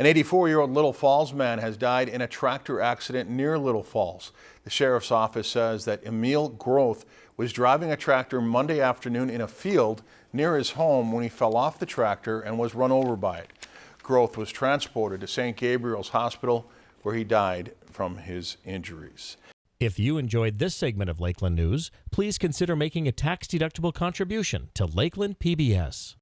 An 84-year-old Little Falls man has died in a tractor accident near Little Falls. The sheriff's office says that Emil Groth was driving a tractor Monday afternoon in a field near his home when he fell off the tractor and was run over by it. Groth was transported to St. Gabriel's Hospital where he died from his injuries. If you enjoyed this segment of Lakeland News, please consider making a tax-deductible contribution to Lakeland PBS.